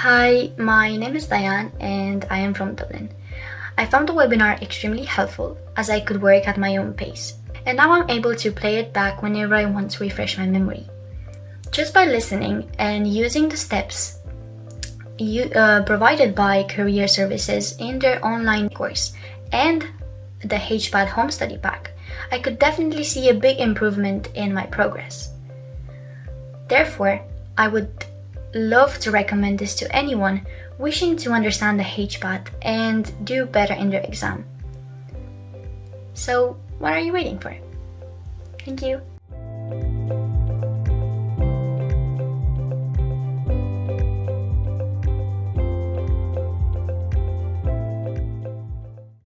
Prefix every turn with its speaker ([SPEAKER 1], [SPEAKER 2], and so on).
[SPEAKER 1] Hi, my name is Diane and I am from Dublin. I found the webinar extremely helpful as I could work at my own pace, and now I'm able to play it back whenever I want to refresh my memory. Just by listening and using the steps you, uh, provided by Career Services in their online course and the HPAT Home Study Pack, I could definitely see a big improvement in my progress. Therefore, I would love to recommend this to anyone wishing to understand the HPAT and do better in their exam. So, what are you waiting for? Thank you.